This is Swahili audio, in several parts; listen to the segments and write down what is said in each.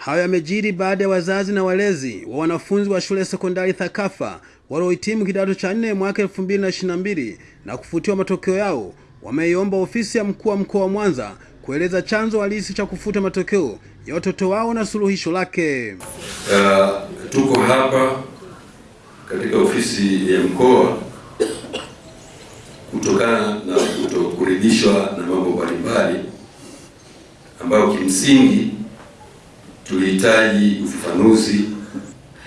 Hayo yamejiri baada ya wazazi na walezi wa wanafunzi wa shule ya sekondari Thakafa waliohitimu kidato cha nne mwaka 2022 na kufutiwa matokeo yao wameiomba ofisi ya mkuu wa mkoa wa Mwanza kueleza chanzo halisi cha kufuta matokeo ya watoto wao na suluhisho lake. Uh, tuko hapa katika ofisi ya mkoa kutokana na kutokuridhishwa na mambo mbalimbali ambayo kimsingi tulihitaji ufafanuzi.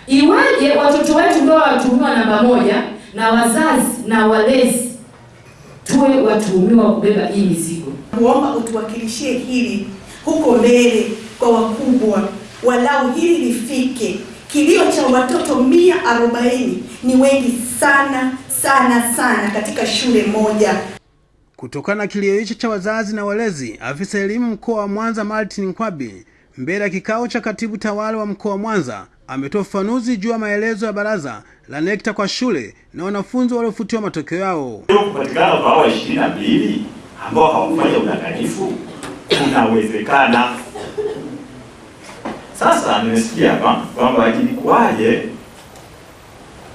Iwaje watoto wetu ndio watuhumiwa namba moja na wazazi na walezi tuwe watuhumiwa kubeba hii mizigo? Kuomba utuwakilishie hili huko mbele kwa wakubwa, walau hili lifike. Kilio cha watoto mia arobaini ni wengi sana sana sana katika shule moja. Kutokana na kilio hicho cha wazazi na walezi, afisa elimu mkoa wa Mwanza Martin Nkwabi mbele ya kikao cha katibu tawala wa mkoa wa Mwanza ametoa ufafanuzi juu ya maelezo ya baraza la NECTA kwa shule na wanafunzi waliofutiwa matokeo yao. Kupatikana kwa hawa ishirini na mbili ambao hawakufanya udanganyifu kunawezekana. Sasa nimesikia hapa kwamba ilikuwaje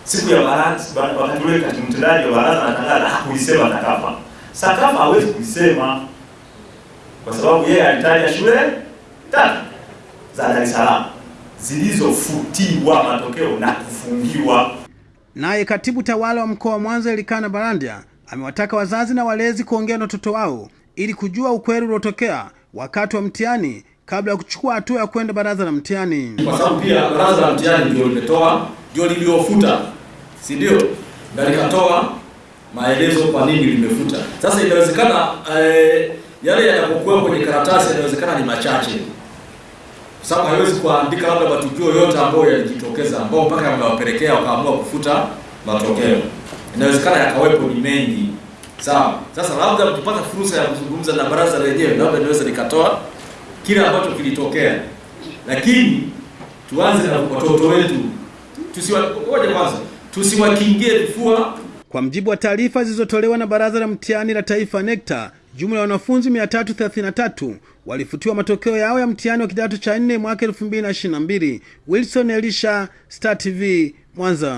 siku ya baraza, wakati ule katibu mtendaji wa baraza anatangaza hakuisema Sakafa. Sakafa hawezi kuisema kwa sababu yeye alitaja shule tatu za Dar es Salaam zilizofutiwa matokeo na kufungiwa. Naye katibu tawala wa mkoa wa Mwanza Elikana Barandia amewataka wazazi na walezi kuongea na watoto wao ili kujua ukweli uliotokea wakati wa mtihani kabla ya kuchukua hatua ya kwenda baraza la mtihani, kwa sababu pia baraza la mtihani ndio limetoa ndio liliofuta, si ndio? Na likatoa maelezo kwa nini limefuta. Sasa inawezekana eh, yale yanapokuwa kwenye karatasi yanawezekana ni machache, sababu haiwezi kuandika labda matukio yote ambayo yalijitokeza ambao mpaka yamewapelekea wakaamua kufuta matokeo. Inawezekana yakawepo ni mengi, sawa. Sasa labda tupata fursa ya kuzungumza na baraza lenyewe, labda inaweza nikatoa kile ambacho kilitokea, lakini tuanze na watoto wetu, tusiwaoje kwanza, tusiwakingie vifua. Kwa mjibu wa taarifa zilizotolewa na Baraza la Mtihani la Taifa NECTA, jumla ya wanafunzi 333 walifutiwa matokeo yao ya mtihani wa kidato cha nne mwaka 2022. Wilson Elisha, Star TV, Mwanza.